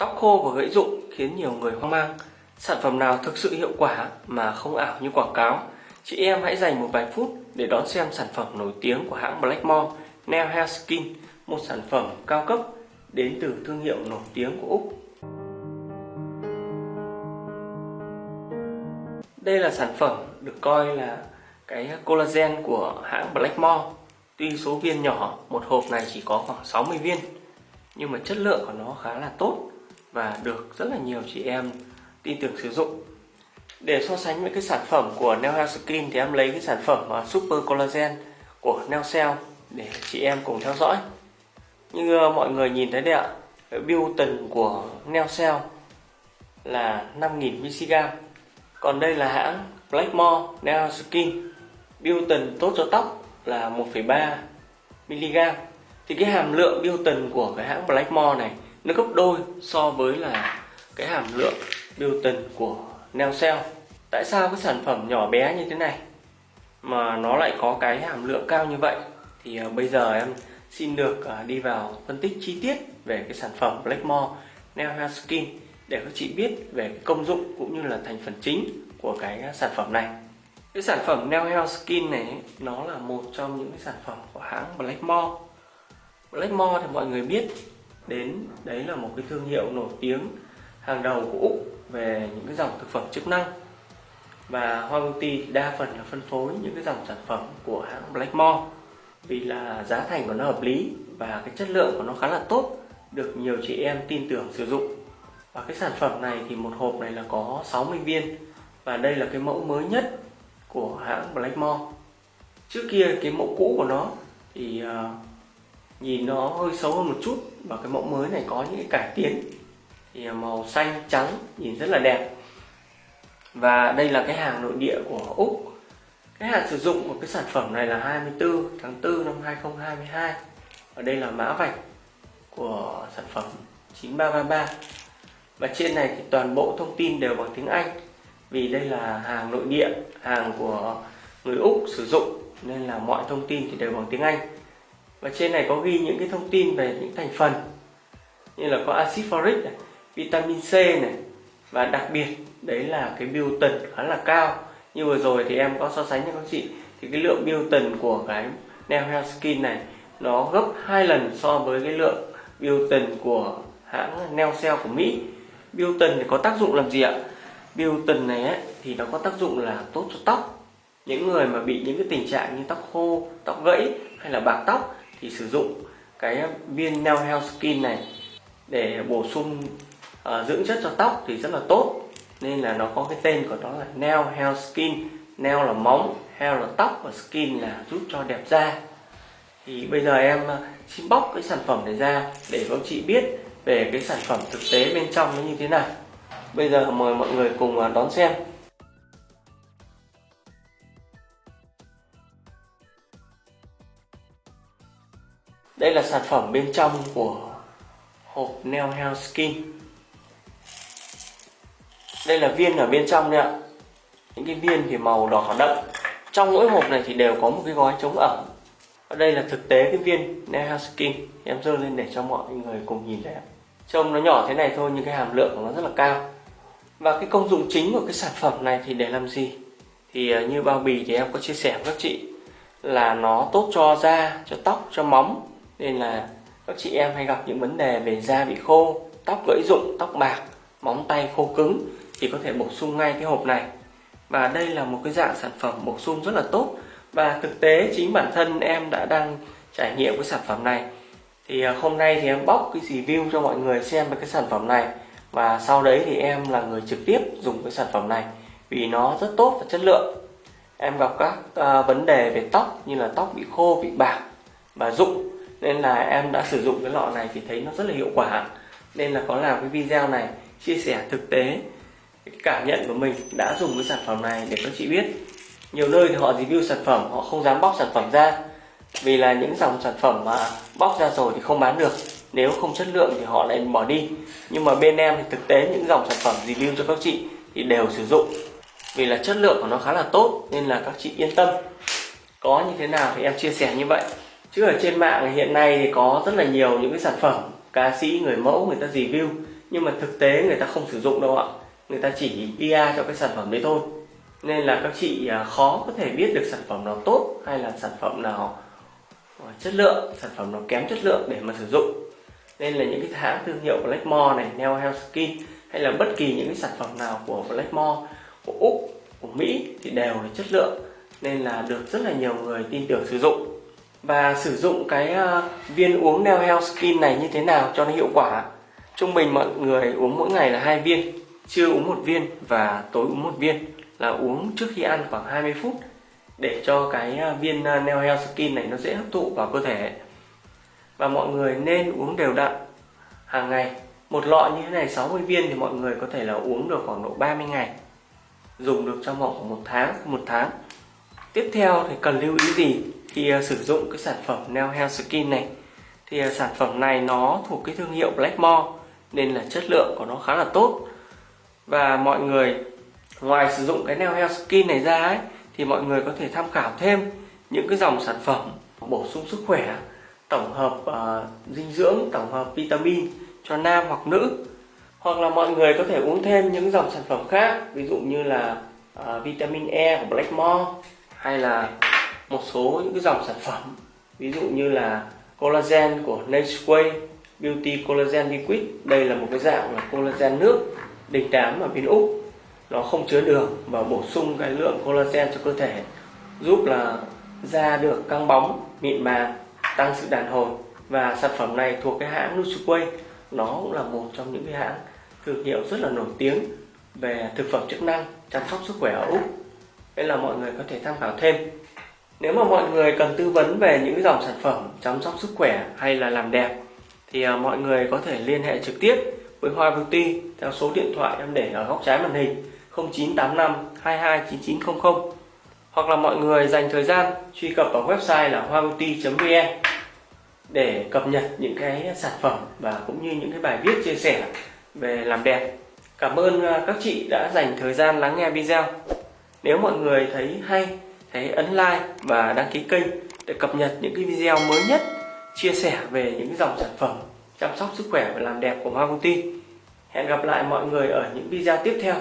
Tóc khô và gãy rụng khiến nhiều người hoang mang. Sản phẩm nào thực sự hiệu quả mà không ảo như quảng cáo? Chị em hãy dành một vài phút để đón xem sản phẩm nổi tiếng của hãng Blackmore Nail Hair Skin, một sản phẩm cao cấp đến từ thương hiệu nổi tiếng của Úc. Đây là sản phẩm được coi là cái collagen của hãng Blackmore. Tuy số viên nhỏ, một hộp này chỉ có khoảng 60 viên, nhưng mà chất lượng của nó khá là tốt và được rất là nhiều chị em tin tưởng sử dụng. Để so sánh với cái sản phẩm của Neo Hair Skin thì em lấy cái sản phẩm à, Super Collagen của Neo Cell để chị em cùng theo dõi. Như ờ, mọi người nhìn thấy đấy ạ cái tần của Neo Cell là 5.000 mg. Còn đây là hãng Blackmore Neo Skin. Bilton tốt cho tóc là 1,3 mg. Thì cái hàm lượng Bilton của cái hãng Blackmore này nó gấp đôi so với là cái hàm lượng biểu tình của neo cell. Tại sao cái sản phẩm nhỏ bé như thế này mà nó lại có cái hàm lượng cao như vậy? Thì uh, bây giờ em xin được uh, đi vào phân tích chi tiết về cái sản phẩm Blackmore Neo Hair Skin để các chị biết về công dụng cũng như là thành phần chính của cái sản phẩm này. Cái sản phẩm Neo Hair Skin này nó là một trong những cái sản phẩm của hãng Blackmore. Blackmore thì mọi người biết đến đấy là một cái thương hiệu nổi tiếng hàng đầu của Úc về những cái dòng thực phẩm chức năng. Và Hoa Beauty đa phần là phân phối những cái dòng sản phẩm của hãng Blackmore vì là giá thành của nó hợp lý và cái chất lượng của nó khá là tốt, được nhiều chị em tin tưởng sử dụng. Và cái sản phẩm này thì một hộp này là có 60 viên. Và đây là cái mẫu mới nhất của hãng Blackmore trước kia cái mẫu cũ của nó thì ờ, nhìn nó hơi xấu hơn một chút và cái mẫu mới này có những cái cải tiến. Thì à, màu xanh, trắng nhìn rất là đẹp. Và đây là cái hàng nội địa của Úc. Cái hạn sử dụng của cái sản phẩm này là 24 tháng 4 năm 2022 ở đây là mã vạch của sản phẩm 9333 và trên này thì toàn bộ thông tin đều bằng tiếng Anh, vì đây là hàng nội địa, hàng của người Úc sử dụng, nên là mọi thông tin thì đều bằng tiếng Anh và trên này có ghi những cái thông tin về những thành phần như là có axit folic này, vitamin C này. Và đặc biệt đấy là cái biotin khá là cao. Như vừa rồi thì em có so sánh cho các chị. Thì cái lượng biotin của cái Neo Health Skin này nó gấp hai lần so với cái lượng biotin của hãng Neo Cell của Mỹ. Biotin thì có tác dụng làm gì ạ? Biotin này ấy, thì nó có tác dụng là tốt cho tóc. Những người mà bị những cái tình trạng như tóc khô tóc gãy hay là bạc tóc thì sử dụng cái viên Neo Health Skin này để bổ sung uh, dưỡng chất cho tóc thì rất là tốt. Nên là nó có cái tên của nó là Neo Health Skin. Neo là móng, Hair là tóc và Skin là giúp cho đẹp da. Thì bây giờ em ờ, xin bóc cái sản phẩm này ra để các chị biết về cái sản phẩm thực tế bên trong nó như thế nào. Bây giờ mời mọi người cùng ờ, đón xem. Đây là sản phẩm bên trong của hộp Neo Health Skin. Đây là viên ở bên trong đấy ạ. Những cái viên thì màu đỏ đậm. Trong mỗi hộp này thì đều có một cái gói chống ẩm. Ở đây là thực tế cái viên Neo Health Skin. Em dơ lên để cho mọi người cùng nhìn thấy Trông nó nhỏ thế này thôi nhưng cái hàm lượng của nó rất là cao. Và cái công dụng chính của cái sản phẩm này thì để làm gì? Thì ờ, như bao bì thì em có chia sẻ với các chị Là nó tốt cho da, cho tóc, cho móng nên là các chị em hay gặp những vấn đề về da bị khô tóc gãy rụng tóc bạc móng tay khô cứng thì có thể bổ sung ngay cái hộp này. Và đây là một cái dạng sản phẩm bổ sung rất là tốt. Và thực tế chính bản thân em đã đang trải nghiệm cái sản phẩm này. Thì à, hôm nay thì em bóc cái review cho mọi người xem về cái sản phẩm này. Và sau đấy thì em là người trực tiếp dùng cái sản phẩm này vì nó rất tốt và chất lượng. Em gặp các uh, vấn đề về tóc như là tóc bị khô bị bạc và rụng nên là em đã sử dụng cái lọ này thì thấy nó rất là hiệu quả. Nên là có làm cái video này, chia sẻ thực tế cái cảm nhận của mình đã dùng cái sản phẩm này để các chị biết. Nhiều nơi thì họ review sản phẩm, họ không dám bóc sản phẩm ra. Vì là những dòng sản phẩm mà bóc ra rồi thì không bán được. Nếu không chất lượng thì họ lại bỏ đi. Nhưng mà bên em thì thực tế những dòng sản phẩm review cho các chị thì đều sử dụng. Vì là chất lượng của nó khá là tốt, nên là các chị yên tâm. Có như thế nào thì em chia sẻ như vậy chứ ở trên mạng hiện nay thì có rất là nhiều những cái sản phẩm ca sĩ người mẫu người ta review nhưng mà thực tế người ta không sử dụng đâu ạ. Người ta chỉ PR cho cái sản phẩm đấy thôi. Nên là các chị à, khó có thể biết được sản phẩm nào tốt hay là sản phẩm nào à, chất lượng sản phẩm nào kém chất lượng để mà sử dụng. Nên là những cái hãng thương hiệu Blackmore này, Neo Health Skin hay là bất kỳ những cái sản phẩm nào của Blackmore của Úc, của Mỹ thì đều là chất lượng. Nên là được rất là nhiều người tin tưởng sử dụng và sử dụng cái ờ, viên uống Neo Health Skin này như thế nào cho nó hiệu quả? Trung bình mọi người uống mỗi ngày là hai viên trưa uống một viên và tối uống một viên. Là uống trước khi ăn khoảng 20 phút để cho cái ờ, viên ờ, Neo Health Skin này nó dễ hấp thụ vào cơ thể. Và mọi người nên uống đều đặn, hàng ngày. Một lọ như thế này 60 viên thì mọi người có thể là uống được khoảng độ 30 ngày. Dùng được trong vòng khoảng một tháng một tháng. Tiếp theo thì cần lưu ý gì? Thì uh, ờ, sử dụng cái sản phẩm Neo Health Skin này thì uh, sản phẩm này nó thuộc cái thương hiệu Blackmore nên là chất lượng của nó khá là tốt. Và mọi người ngoài sử dụng cái Neo Health Skin này ra ấy, thì mọi người có thể tham khảo thêm những cái dòng sản phẩm bổ sung sức khỏe tổng hợp uh, dinh dưỡng tổng hợp vitamin cho nam hoặc nữ. Hoặc là mọi người có thể uống thêm những dòng sản phẩm khác ví dụ như là uh, vitamin E của Blackmore hay là một số những cái dòng sản phẩm, ví dụ như là collagen của Natureway Beauty Collagen Liquid. Đây là một cái dạng là collagen nước đình đám ở bên Úc nó không chứa đường và bổ sung cái lượng collagen cho cơ thể, giúp là da được căng bóng, mịn màng, tăng sự đàn hồi. Và sản phẩm này thuộc cái hãng Nutriway nó cũng là một trong những cái hãng thương hiệu rất là nổi tiếng về thực phẩm chức năng, chăm sóc sức khỏe ở Úc. Nên là mọi người có thể tham khảo thêm nếu mà mọi người cần tư vấn về những dòng sản phẩm chăm sóc sức khỏe hay là làm đẹp thì à, mọi người có thể liên hệ trực tiếp với Hoa Beauty theo số điện thoại em để ở góc trái màn hình 0985 229900 hoặc là mọi người dành thời gian truy cập vào website là hoabeauty.vn để cập nhật những cái sản phẩm và cũng như những cái bài viết chia sẻ về làm đẹp. Cảm ơn à, các chị đã dành thời gian lắng nghe video. Nếu mọi người thấy hay, hãy ấn like và đăng ký kênh để cập nhật những cái video mới nhất, chia sẻ về những dòng sản phẩm, chăm sóc sức khỏe và làm đẹp của Hoa Công Ty. Hẹn gặp lại mọi người ở những video tiếp theo.